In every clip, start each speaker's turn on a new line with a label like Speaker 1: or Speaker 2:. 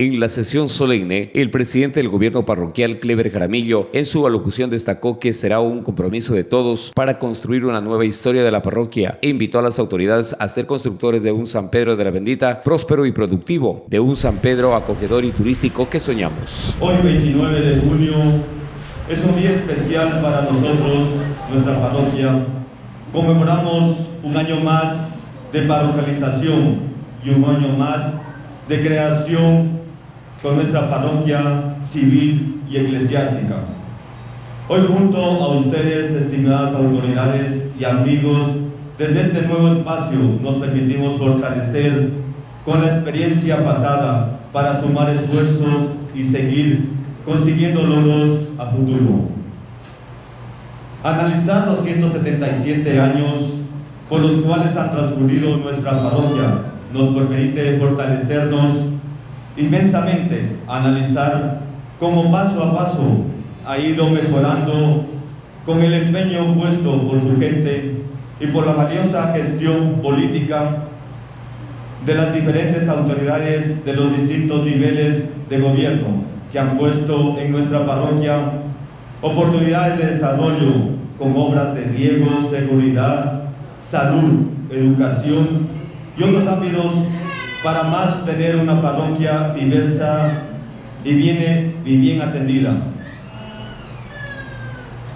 Speaker 1: En la sesión solemne, el presidente del gobierno parroquial, Clever Jaramillo, en su alocución destacó que será un compromiso de todos para construir una nueva historia de la parroquia e invitó a las autoridades a ser constructores de un San Pedro de la Bendita próspero y productivo, de un San Pedro acogedor y turístico que soñamos.
Speaker 2: Hoy 29 de junio es un día especial para nosotros, nuestra parroquia. Conmemoramos un año más de parroquialización y un año más de creación con nuestra parroquia civil y eclesiástica. Hoy junto a ustedes, estimadas autoridades y amigos, desde este nuevo espacio nos permitimos fortalecer con la experiencia pasada para sumar esfuerzos y seguir consiguiendo logros a futuro. Analizar los 177 años por los cuales ha transcurrido nuestra parroquia nos permite fortalecernos inmensamente analizar cómo paso a paso ha ido mejorando con el empeño puesto por su gente y por la valiosa gestión política de las diferentes autoridades de los distintos niveles de gobierno que han puesto en nuestra parroquia oportunidades de desarrollo con obras de riego, seguridad, salud, educación y otros ámbitos para más tener una parroquia diversa y bien, y bien atendida.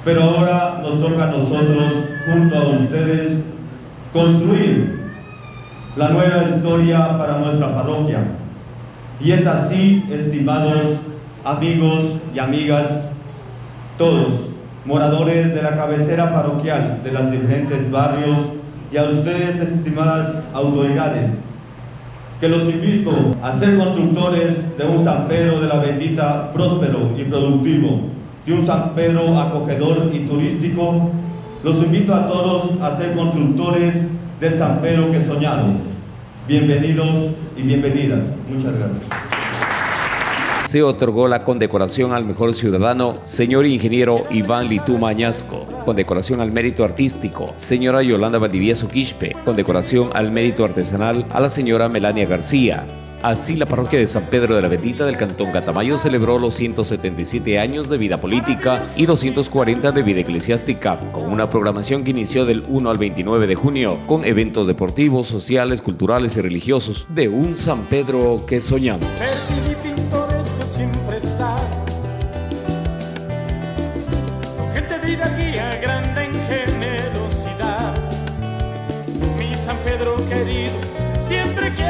Speaker 2: Pero ahora nos toca a nosotros, junto a ustedes, construir la nueva historia para nuestra parroquia. Y es así, estimados amigos y amigas, todos, moradores de la cabecera parroquial de los diferentes barrios y a ustedes, estimadas autoridades, que los invito a ser constructores de un San Pedro de la Bendita próspero y productivo, de un San Pedro acogedor y turístico. Los invito a todos a ser constructores del San Pedro que soñado. Bienvenidos y bienvenidas. Muchas gracias
Speaker 1: se otorgó la condecoración al mejor ciudadano, señor ingeniero Iván Litú Mañasco, condecoración al mérito artístico, señora Yolanda Valdivieso Quispe, condecoración al mérito artesanal a la señora Melania García, Así, la parroquia de San Pedro de la Bendita del Cantón Catamayo celebró los 177 años de vida política y 240 de vida eclesiástica, con una programación que inició del 1 al 29 de junio, con eventos deportivos, sociales, culturales y religiosos de un San Pedro que soñamos
Speaker 3: siempre estar. Con gente vida guía, grande en. Mi San Pedro querido, siempre que